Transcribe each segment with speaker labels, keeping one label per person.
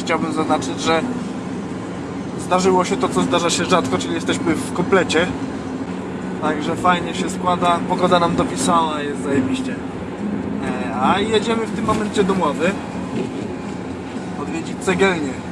Speaker 1: chciałbym zaznaczyć, że zdarzyło się to, co zdarza się rzadko, czyli jesteśmy w komplecie. Także fajnie się składa. Pogoda nam dopisała, jest zajebiście. E, A jedziemy w tym momencie do Mławy. Odwiedzić cegielnię.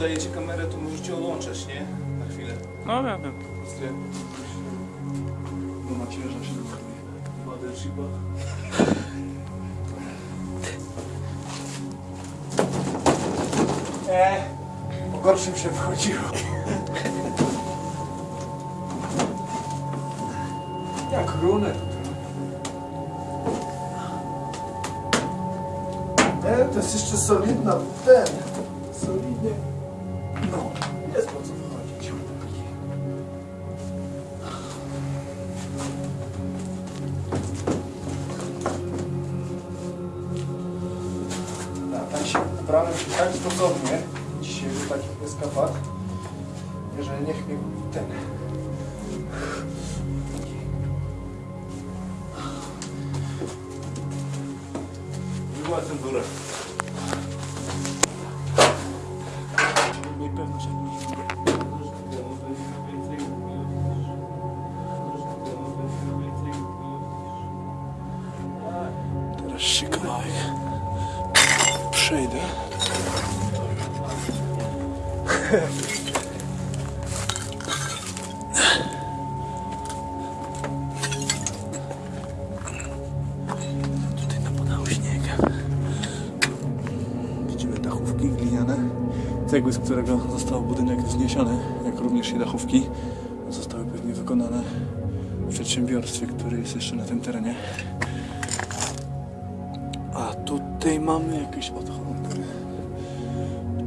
Speaker 2: Sobie podajecie kamerę, to możecie odłączać, nie? Na chwilę.
Speaker 3: No ja wiem.
Speaker 1: Bo macierza się
Speaker 2: Wodę chiba.
Speaker 1: E, po gorszym się wchodziło. Jak runę to E, to jest jeszcze solidna, ten, solidnie,
Speaker 2: Była cenzura.
Speaker 1: Teraz się kawałek przejdę. Którego został budynek wzniesiony, jak również i dachówki, zostały pewnie wykonane w przedsiębiorstwie, które jest jeszcze na tym terenie. A tutaj mamy jakieś odchody,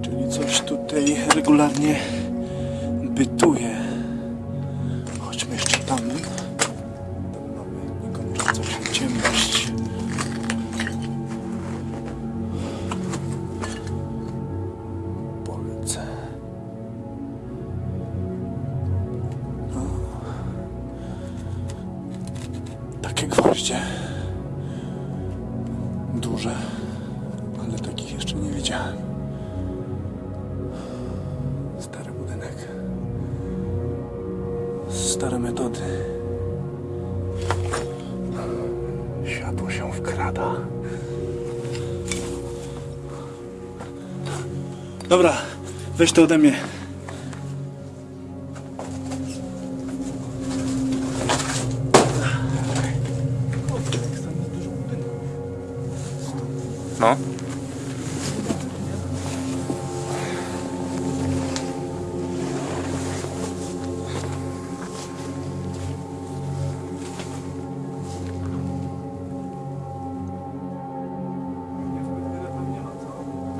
Speaker 1: czyli coś tutaj regularnie bytuje. Stare metody. Światło się wkrada. Dobra, weź to ode mnie.
Speaker 3: No.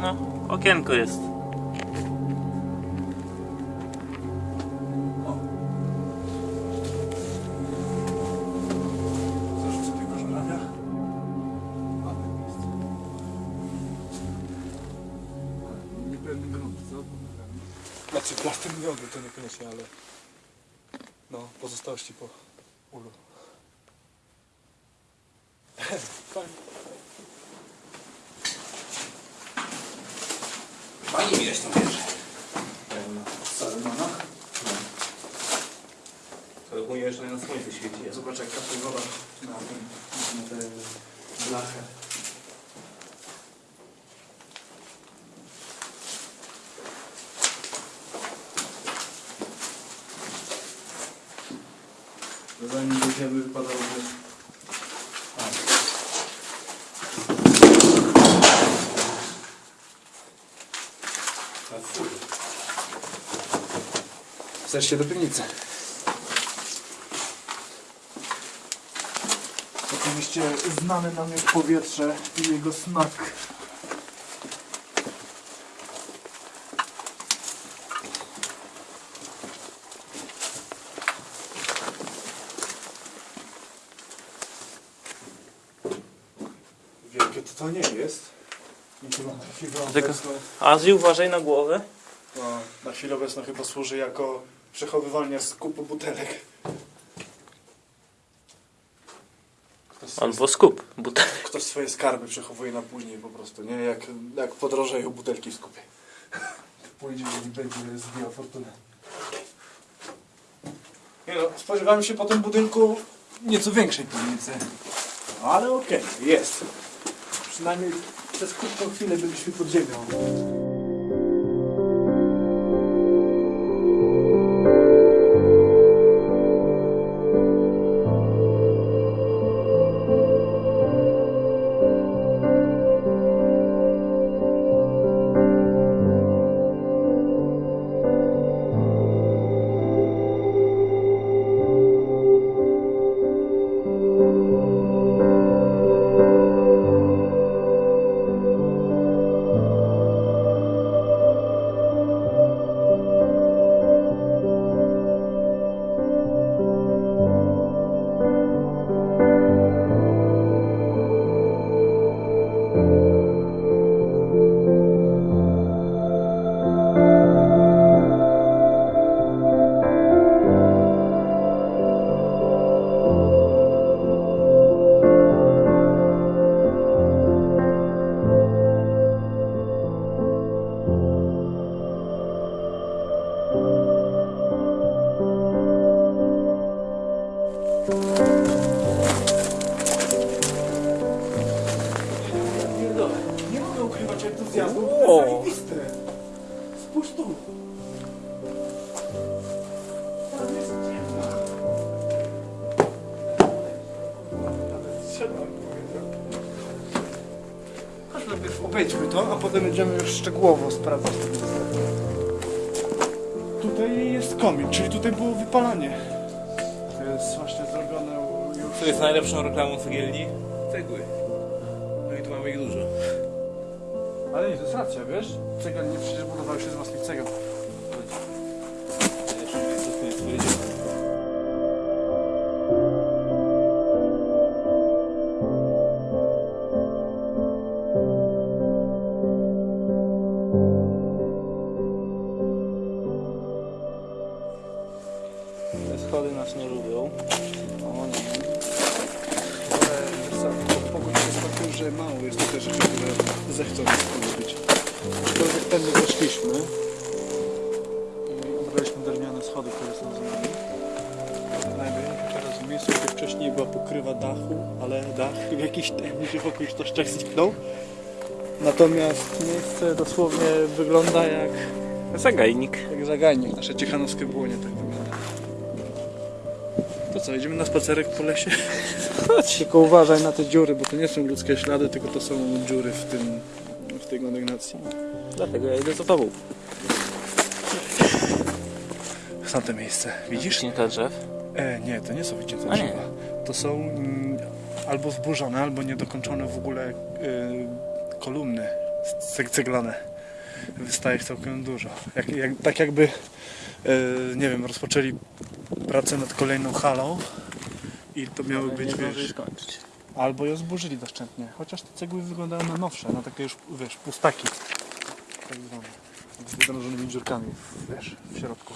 Speaker 3: No, okienko jest.
Speaker 1: Znaczy plaster miodu to niekoniecznie, ale no, pozostałości po ulu. Fajnie.
Speaker 2: Pani mi zresztą bierze.
Speaker 4: Salmona.
Speaker 2: To ogólnie jeszcze na słońce świeci.
Speaker 4: Zobacz jak kapie woda na, tym, na tę blachę. Zanim dojdziemy wypadało, że... Chcesz się do piwnicy? Oczywiście znane nam jak powietrze i jego smak. Wielkie to to nie jest.
Speaker 3: Tylko- Azji, uważaj na głowę.
Speaker 1: no, na chwilę obecną chyba służy jako przechowywanie skupu butelek. Ktoś swoje,
Speaker 3: Albo skup butelek.
Speaker 1: ktoś swoje skarby przechowuje na później po prostu, nie? Jak, jak podrożeją butelki w skupie. Pójdzie i będzie zbijał fortunę. Nie no, spodziewamy się po tym budynku nieco większej piwnicy. Ale okej, jest. Przynajmniej przez krótką chwilę byliśmy pod ziemią. Nie obejdźmy to, a potem będziemy już szczegółowo sprawdzać. Tutaj jest komin, czyli tutaj było wypalanie. To jest właśnie zrobione już...
Speaker 2: Co jest najlepszą reklamą cegielni? Cegły. No i tu mamy ich dużo.
Speaker 1: Ale nie, to jest racja, wiesz? Cegielnie przecież budowały się z własnych cegieł.
Speaker 3: Te schody nas nie lubią.
Speaker 1: O nie. Pogód jest takim, że mało jest tutaj rzeczy, które zechcą nas być. Aczkolwiek tędy weszliśmy i obraliśmy drewniane schody, które są za nami. Się teraz w miejscu, gdzie wcześniej była pokrywa dachu, ale dach w jakichś tajemniczych okolicznościach zniknął. Natomiast miejsce dosłownie wygląda jak,
Speaker 3: Zagajnik.
Speaker 1: jak zagajnik. Nasze ciechanowskie błonie tak wygląda. Co, idziemy na spacerek po lesie?
Speaker 3: Chodź.
Speaker 1: Tylko uważaj na te dziury, bo to nie są ludzkie ślady, tylko to są dziury w tym, w tej kondygnacji.
Speaker 3: Dlatego ja idę za tobą.
Speaker 1: Są te miejsce, widzisz?
Speaker 3: Wycięte drzew.
Speaker 1: E, nie, to nie są wycięte
Speaker 3: A nie.
Speaker 1: drzewa. To są mm, albo zburzone, albo niedokończone w ogóle y, kolumny ceg- ceglane. Wystaje ich całkiem dużo. Jak, jak, tak jakby, nie wiem, rozpoczęli pracę nad kolejną halą i to miały być, wiesz. Albo ją zburzyli doszczętnie. Chociaż te cegły wyglądają na nowsze, na takie już, wiesz, pustaki. Tak zwane. Z wydrążonymi dziurkami, wiesz, w środku.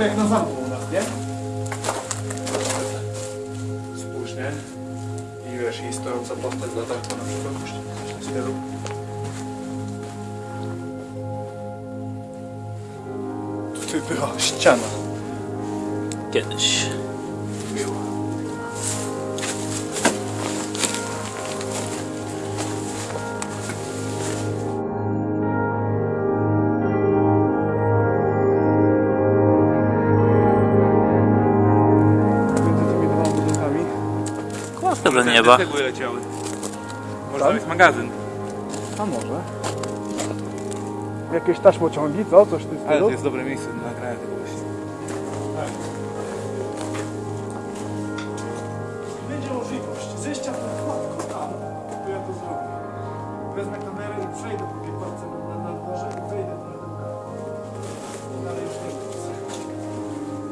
Speaker 1: Trochę jak na zamku u nas, nie? Spójrz, nie? I wiesz, i stojąca postać za zamku na przykład, coś w stylu. Tutaj była ściana.
Speaker 3: Kiedyś. Do nieba.
Speaker 2: Cegły leciały. Może
Speaker 1: Tak?
Speaker 2: tam jest magazyn.
Speaker 1: A może? Jakieś taśmociągi, co? Coś w tym
Speaker 2: Ale to jest dobre miejsce do nagrania tego właśnie.
Speaker 1: Będzie możliwość zejścia na kładko tam, to ja to zrobię. Wezmę kamerę i przejdę po tej kładce na, na dworze i wejdę na ten dach. Dalej już nie wiem.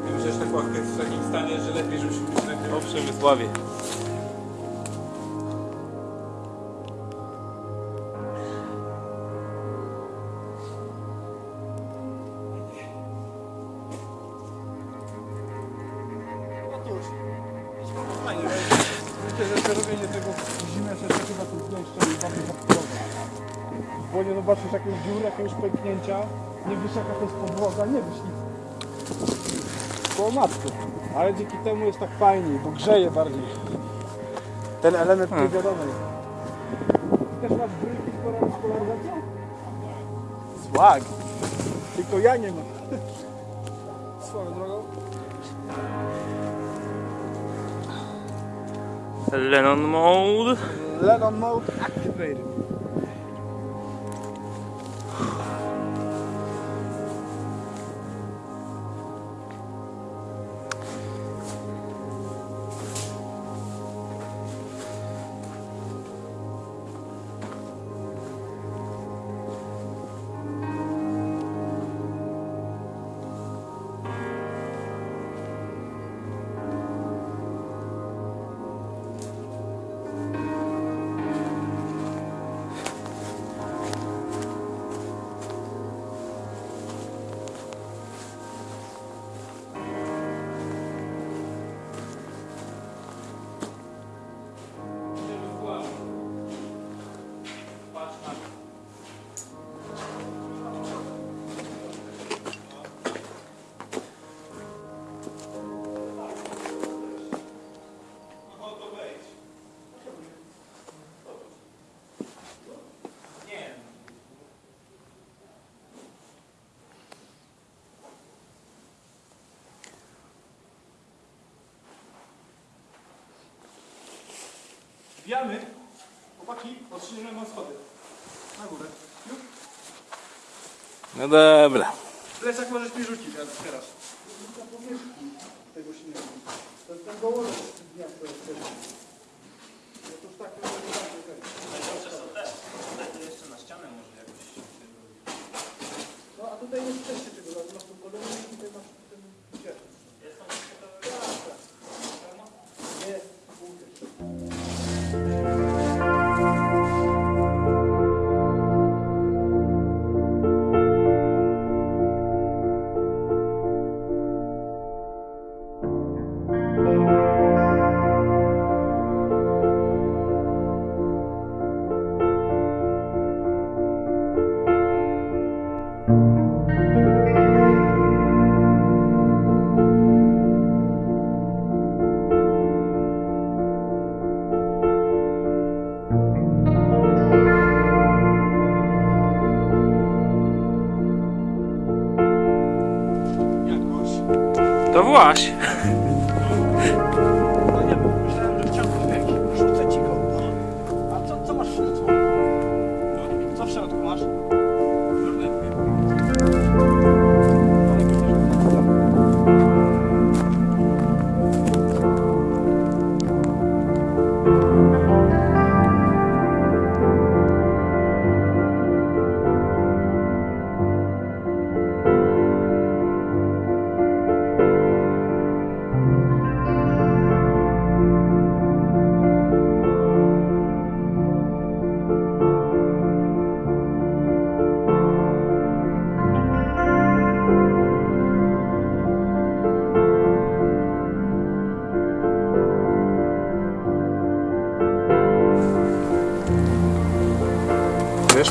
Speaker 2: Ja myślę, że ta kładka jest w takim stanie, że lepiej, żebyśmy się nagrywał w Przemysławie.
Speaker 1: Przerobienie tego w zimę się jeszcze chyba tu bardziej podporowe. Bo nie zobaczysz jakieś dziury, jakiegoś pęknięcia, nie wiesz jaka to jest podłoga, nie wiesz nic. Po matku. Ale dzięki temu jest tak fajniej, bo grzeje bardziej. Ten element
Speaker 3: Hmm.
Speaker 1: niewiadomy. Też masz bryki z polaryzacją? Swag. Tylko ja nie mam. Swoją drogą.
Speaker 3: Lennon mode.
Speaker 1: Lennon mode activated. Wbijamy. Chłopaki, odsuniemy wam schody. Na górę. Już?
Speaker 4: No dobra.
Speaker 1: Plecak możesz mi rzucić teraz. To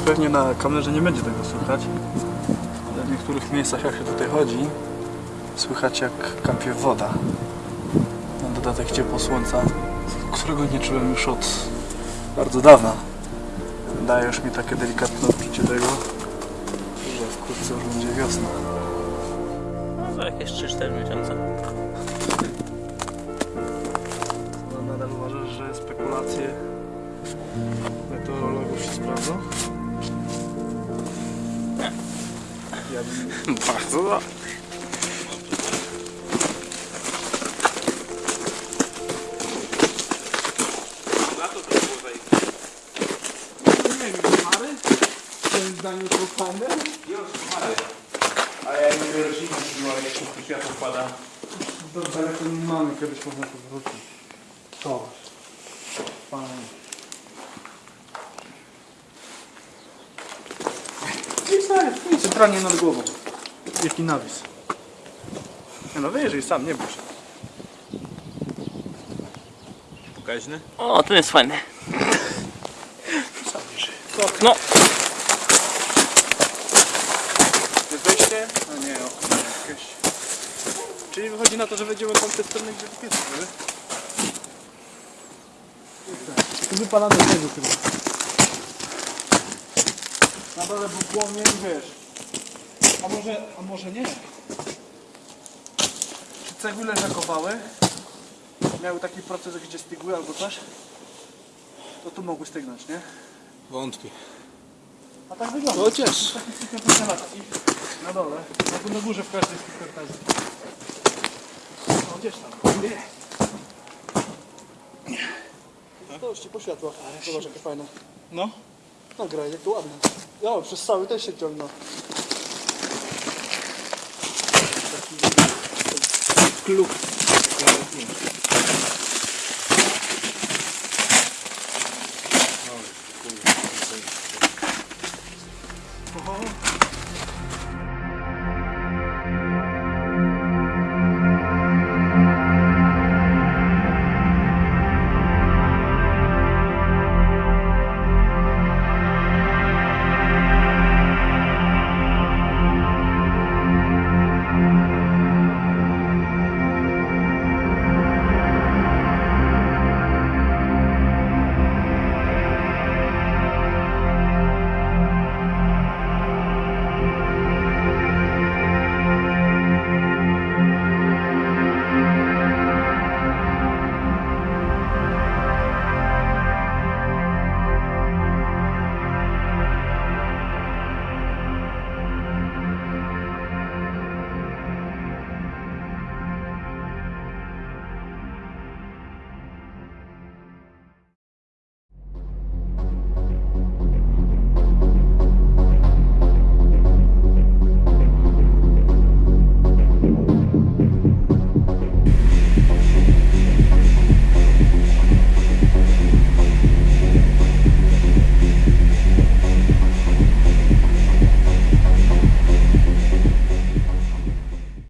Speaker 1: pewnie na kamerze nie będzie tego słychać, ale w niektórych miejscach jak się tutaj chodzi, słychać jak kampie woda. Na dodatek ciepło słońca, którego nie czułem już od bardzo dawna. Daje już mi takie delikatne odczucie tego, że wkrótce już będzie wiosna.
Speaker 3: No za jakieś 3-4 miesiące.
Speaker 4: No, nadal uważasz, że spekulacje meteorologów się sprawdzą? Ja bym
Speaker 3: Bardzo dobrze.
Speaker 2: To
Speaker 4: to fajne?
Speaker 2: Już, ale. A ja nie wiem, roślinę przybyła, jak się światło wpada.
Speaker 4: Do daleko nie mamy, kiedyś można to wrócić. To. Fajnie. Stary, i centralnie nad głową. Jaki nawis. Nie no wyjrzyj sam, nie bój się.
Speaker 2: Pokaźny?
Speaker 3: O, ten jest fajny.
Speaker 4: Sam wyjrzyj.
Speaker 3: No,
Speaker 4: wejście? A nie, okno jakieś. Czyli wychodzi na to, że wejdziemy tam te strony, gdzie to jest, nie? Tu wypalamy tego chyba. Na dole był płomień, wiesz. A może, a może nie? Czy cegule zakopały? Miały taki proces, gdzie stygły albo coś? To tu mogły stygnąć, nie?
Speaker 2: Wątpię.
Speaker 4: A tak wygląda.
Speaker 2: Chociaż.
Speaker 4: Taki wycelaski na dole. Na tu na górze w każdej z tych kartazji. No gdzieś tam. Zobaczcie, po światłach. Zobacz jakie fajne. No. Nagra, jak to ładne. Ja, przez cały też się ciągnął. Kluk. Oh.